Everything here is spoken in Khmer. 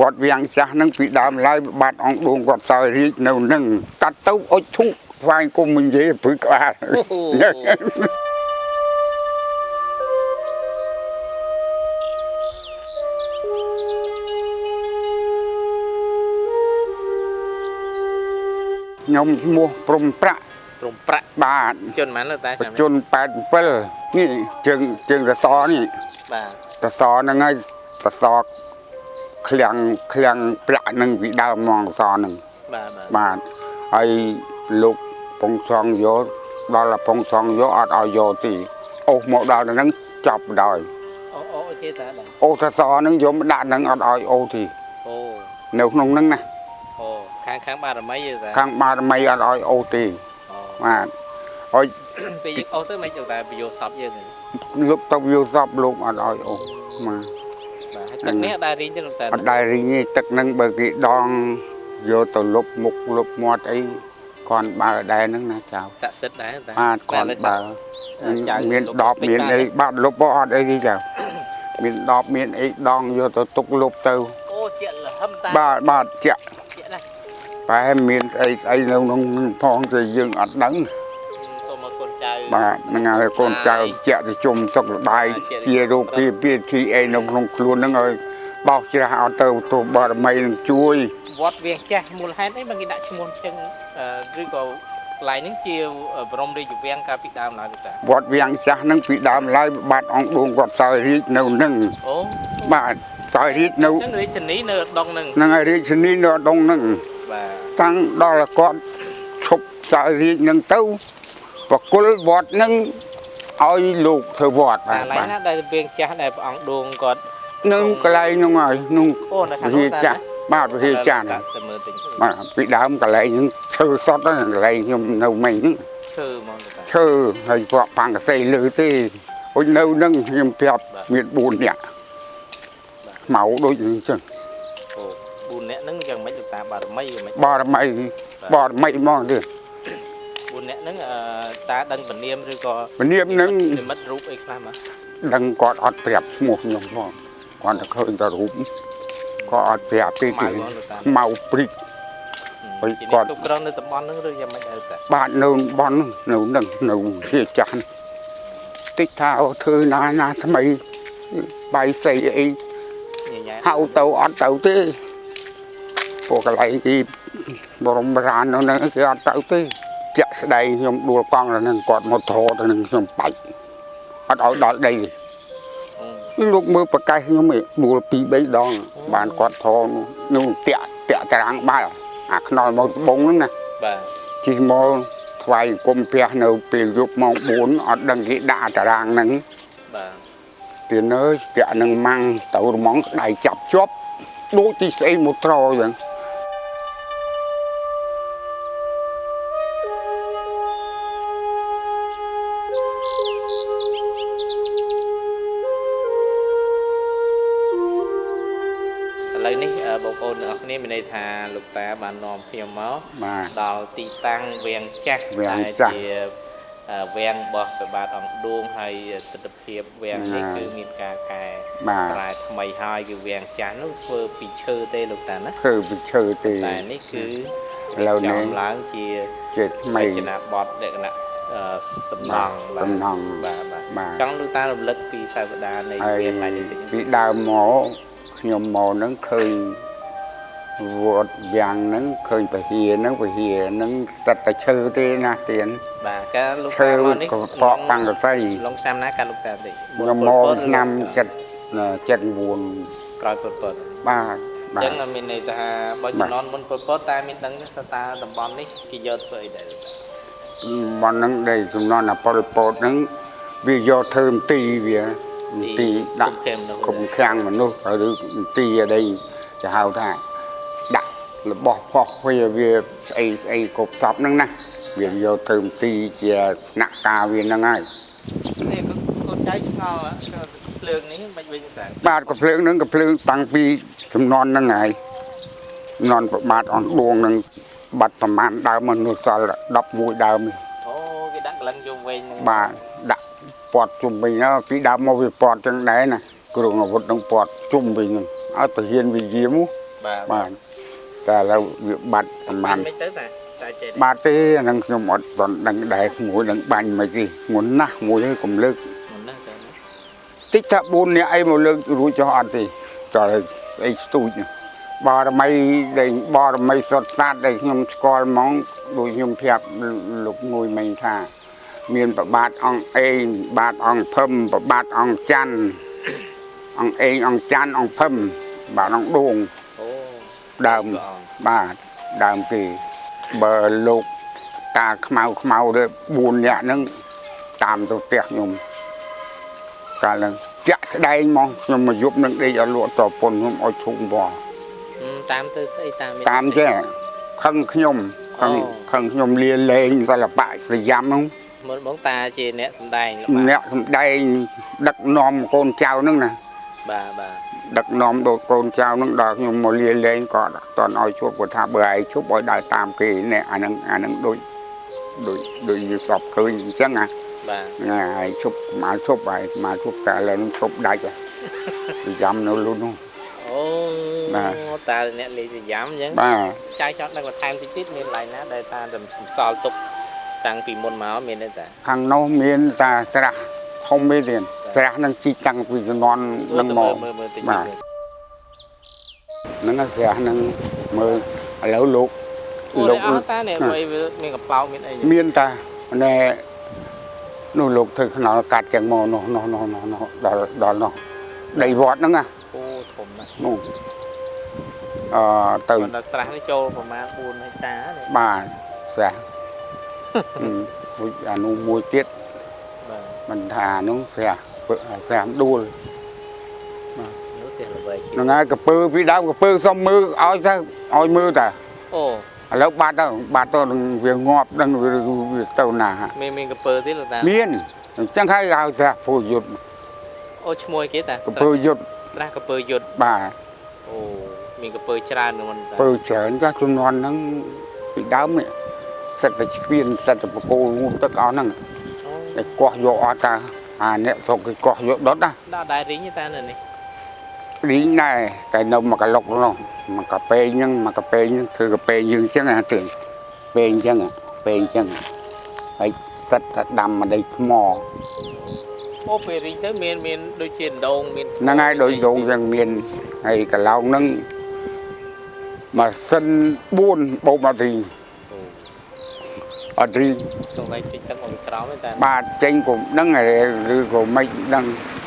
វត្តវាំងចាស់ហ្នឹងពីដើមឡើយបាទអង្គឌួងគាត់សោយរាជនៅនឹងកាត់ទៅអុជធូបថ្វាយគុំមិននិយាយព្រឹកក្បាលខ្ញុំឈ្មោះព្រំប្រាក់ព្រំប្រាក់បាទជនហ្មងលោកតាបច្ចុប្បន្ន87នេះជើងជើងសសរនេះបាទសសរហ្នឹងហើយសសរ ឃ្លាំងឃ្លាំងប្រាក់ហ្នឹងពីដើមមកសសរហ្នឹងបាទបាទបាទហើយលោកពងសងយកដល់ពងសងយកអត់ឲ្យយកទីអូសមកដល់ហ្នឹងចប់ដល់អូអូអូទេតាបាទអូសសរហ្នឹងយកមកដាក់ហ្នឹងអត់ឲ្យអូទីអូនៅក្នុងហ្នឹងណាអូខាងខាងបារមីទេតាខាងបារមីអត់ឲ្យអូទីអូបាទហើយពេលយើងអូទៅមិនលោកតាពយោសពយើងទេលោកទៅយកសពលោកអត់ឲ្យអូបាទបា ទហើយទឹកនេះដែររៀងទេលោកតាអត់ដែររីងទេទឹកហ្នឹងបើគេដងយកទៅលុបមុខលុបមាត់អីគាត់បើដែរហ្នឹងណាចៅស័ក្តិសិទ្ធិដែរតាបាទគាត់បើចៅមានដបមានអីបាទលុបក៏អត់អីទេចៅមានដបមានអីដងយកទៅទុកលុបទៅអូជាលហឹមតាបាទបាទចាក់ជាណាស់ប្រហែលមានស្អីស្អីនៅក្នុងផងទៅយើងអត់ដឹងសូមមកកូនចៅ បាទហ្នឹងហើយកូនចៅជាក់ទៅជុំសុខសប្បាយជារោគពីពីធីអីនៅក្នុងខ្លួនហ្នឹងឲ្យបោកច្រាស់អត់ទៅទូបារមីនឹងជួយវត្តវាងចាស់មូលហេតុអីមកគេដាក់ឈ្មោះអញ្ចឹងអឺឬក៏កន្លែងហ្នឹងជាបរមរាជវាំងកាលពីដើមឡើយលោកតាវត្តវាំងចាស់ហ្នឹងពីដើមឡើយបាទអង្គឌួងគាត់សោយរាជនៅនឹងអូបាទសោយរាជនៅអញ្ចឹងរាជធានីនៅដងហ្នឹងហ្នឹងហើយរាជធានីនៅដងហ្នឹងបាទតាំងដល់គាត់ឈប់សោយរាជហ្នឹងទៅ បកុលវត្តហ្នឹងឲ្យលោកធ្វើវត្តបាអាទកន្លែងបាទណាដែលវាងចាស់ដែលព្រះអង្គដួងគាត់នឹងកន្លែងហ្នឹងហើយនោះអូនៅខាងវិហារចាស់បាទវិហារចាស់ហ្នឹងតែមើលតិចបាទពីដើមកន្លែងហ្នឹងឈើសតហ្នឹងកន្លែងខ្ញុំនៅមិញហ្នឹងឈើហ្មងលោកតាឈើហើយពួកប៉ាំងកសីលើទេអុយនៅហ្នឹងខ្ញុំប្រាប់បាទមាន4នាក់មកដូចអញ្ចឹងអូ4នាក់ហ្នឹងយ៉ាងម៉េចលោកតាបារមីយ៉ាងម៉េចបារមីបារមីហ្មងទេ 4នាក់ហ្នឹងអឺតាដឹងពនាមឬក៏ពនាមហ្នឹងនិមិត្តរូបអីខ្លះមកដឹងគាត់អត់ប្រាប់ឈ្មោះខ្ញុំផងគាត់តែឃើញតែរូបគាត់អត់ប្រាប់ទេម៉ៅទេហ្មងលោកតាមកព្រិចហើយជាគាត់អ្នកគ្រប់គ្រងនៅតំបន់ហ្នឹងឬយ៉ាងម៉េចដែរតាបាទនៅបននៅនឹងនៅជាចាស់តិចថាអូធ្វើណាណាថ្មីបាយសីអីញញ៉ែហៅទៅអត់ទៅទេពួកកន្លែងទីបរមរាននៅហ្នឹងគេអត់ទៅទេ ជាក់ស្ដែងខ្ញុំដួលកង់ទៅនឹងគាត់មកធរទៅនឹងខ្ញុំបាច់អត់ឲ្យដល់ដីទេអូលោកមើលប្រកាសខ្ញុំឯងដួល2 3ដង បានគាត់ធរនោះតាក់តាក់តារាងបាល់អាខ្នល់មកត្បូងហ្នឹងណាបាទជិះមកថ្វាយគុំផ្ទះនៅពេលយប់ម៉ោង4អត់ដឹងគេដាក់តារាងហ្នឹងបាទទៀនអើយស្ទាក់នឹងម៉ាំងទៅរមងដៃចាប់ជាប់ដូចទីស្អីមកត្រអញ្ចឹង បងប្អូនទាំងអស់គ្នាមានន័យថាលោកតាបាននាំខ្ញុំមកបាទដល់ទីតាំងវាងចាស់វាងដែលចាស់ជាអឺវាងរបស់ព្រះបាទអង្គឌួងហើយទស្សនភាពវាងនេះបាទគឺមានការកែបាទប្រែថ្មីហើយគឺវាងចាស់នោះធ្វើពីឈើទេលោកតាណាធ្វើពីឈើទេតែនេះគឺឥឡូវនេះចំឡើងជាជាថ្មីរចនាបថលក្ខណៈអឺសំណង់បាទសំណង់បាទបាទបាទចង់លោកតារំលឹកពីសាវតានៃហើយវាងឡើងនេះតិចពីដើមមកខ្ញុំមកហ្នឹងឃើញ វត្តវាំងហ្នឹងឃើញពហិហ្នឹងពហិហ្នឹងសិតតែឈើទេណាទៀនបាទការលោកឈើតាមកនេះក៏បកបាំងកសីឡុងឆ្នាំណាការលោកតាតិចខ្ញុំមកឆ្នាំ7 79ក្រោយពុតពុតបាទអបាញ្ចឹទងមានន័យថាបើបាទជំនាន់មុនពុតពុតតែមានដឹងថាតាតំបន់នេះគេយកធ្វើអីដែរលោកតាបងហ្នឹងដែលសំណន់អាប៉ុលពតហ្នឹងវាយកធ្វើមន្ទីរវាមន្ទីរដាក់គុំខេមនោះគុំខាំងមនុស្សឬមន្ទីរអីគេហៅថា ដាក់របស់ផុសវាវាស្អីស្អីគ្រប់សពហ្នឹងណាវាយកធ្វើមន្ទីរជាអ្នកការវាហ្នឹងហើយនេះក៏កូនចៅឆ្ងល់ក៏ភ្លើងនេះមិនវិញតាបាទកំភ្លើងហ្នឹងកំភ្លើងតាំងពីចំនួនហ្នឹងហើយចំនួនប្របាទអនដួងហ្នឹងបាត់ប្រមាណដើមមនុស្សសល់11ដើមនេះអូគេដាក់កលឹងយំវិញហ្នឹងបាទដាក់ពាត់ជុំវិញហ្នឹងពីដើមមកវាពាត់ចឹងដែរណាគ្រឿងអាវុធនឹងពាត់ជុំវិញហ្នឹងឲ្យទាហានវាយាមបាទបាទ តែឥឡូវវាបាត់ប្រហែបានលមិនទៅតាតែចេះបាទទេអានឹងខ្ញុំអត់ទាន់ដឹងដែរមួយនឹងបាញ់មិនទេងន់ណាស់មួយហើយកុំលើកមិនណាទៅណាតិចថា4នាក់អីមកលើករួចចុះអត់ទេតើស្អីស្ទូចនោះបារមីដែលបារមីសុទ្ធសាស្ត្រដែលខ្ញុំស្គាល់ហ្មងដូចខ្ញុំប្រាប់លោកមួយមិញថា មានប្របាទអង្គអេងបាទអង្គភឹមប្របាទអង្គច័ន្ទអង្គអេងអង្គច័ន្ទអង្គភឹមបាទអង្គដួងអូ ដើមព្រះអង្គបាទដើមគេបើលោកតាខ្មៅខ្មៅទៅ4នាក់ហ្នឹងតាមទៅផ្ទះខ្ញុំកាលហ្នឹងចាក់ស្ដែងមកខ្ញុំមកយប់នឹងដេកឲ្យលក់តពុនខ្ញុំឲ្យធុងបោះហឹមតាមទៅស្អីតាមតាមចេះខឹងខ្ញុំខឹងអូខឹងខ្ញុំលាលែងសិល្បៈសយ៉ាំហ្នឹងមើលបងតាជាអ្នកសំដែងល្បាតអ្នកសំដែងដឹកនាំកូនចៅហ្នឹងណាបាទបាទ ដឹកនាំដូចកូនចៅហ្នឹងដល់ខ្ញុំមកលាលែងក៏អត់តន់ឲ្យជួបគាត់ថាបើឯងជួបឲ្យដើរតាមគេនេះអាហ្នឹងអាហ្នឹងដូចដូចដូចយល់សពឃើញអញ្ចឹងណាបាទណាឯងជប់មកជប់ហើយមកជប់តែឥឡូវហ្នឹងជប់ដាច់ហើយយ៉ាំនៅលុននោះអូបាទតាអ្នកលេងសយ៉ាំអញ្ចឹងបាទចាយចង់ដឹងបន្ថែមតិចទៀតមានកន្លែងណាដែលតារំសល់ទុកតាំងពីមុនមកមានទេតាខាងនោះមានតាស្រះ ធំមួយទៀតស្រះហ្នឹងជីកតាំងពីជំនាន់ហ្នឹងមកមើលមើលតិចបាទហ្នឹងស្រះហ្នឹងមើលឥឡូវលោកអូលោនេះកអស់តានេះអ្វីវាមានកំប្លោកមានអីមានតាណែនោះលោកធ្វើខ្នល់កាត់ចឹងមកនោះនោះនោះនោះនោះដល់ដល់នោះដីវត្តហ្នឹងណាអូធំណាស់នោះអឺទៅប៉ុន្តែស្រះនេះចូលប្រមាណ4ហិកតានេះបាទស្រះអឺមួយអានោះមួយទៀតបាទ មិនថានោះស្រះស្រះដួលនោះផ្ទះល្បីជាងហ្នឹងហើយកពើពីដើមកពើសុំមើលឲ្យទៅឲ្យមើលតាអូឥឡូវបាត់ទៅបាត់ទៅនឹងវាងាប់ដឹងវាវាទៅណាមានមានកពើទៀតលោកតាមានអញ្ចឹងហើយហៅស្រះពូយុទ្ធអូឈ្មោះអីគេតាកពើយុទ្ធស្រះកពើយុទ្ធបាទអូមានកពើច្រើននឹងមិនតាពើច្រើនចាស់ជំនាន់ហ្នឹងពីដើមនេះសិតតែស្ពានសិតតែបកគោលងូតទឹកអស់ហ្នឹង អូតែកោះយកអត់តាអាអ្នកស្រុកគេកោះយកដុតណាដល់ដែររីងទេតានៅនេះរីងដែរតែនៅមកកឡុកនោះមកកាពេងហ្នឹងមកកាពេងហ្នឹងធ្វើកាពេងយើងអញ្ចឹងណាទឿនពេងអញ្ចឹងពេងអញ្ចឹងហើយសិតតែដាំមកដីថ្មអូពេលរីងទៅមានមានដូចជាដងមានហ្នឹងហើយដោយដងយ៉ាងមានហើយកន្លងហ្នឹងម៉ាស៊ីន4បូមអត់រីងអូអត់រីងសំឡេងចេញទឹកម កពីក្រោមទេតាបាទចេញក៏ដឹងហើយឬក៏មិនដឹងអ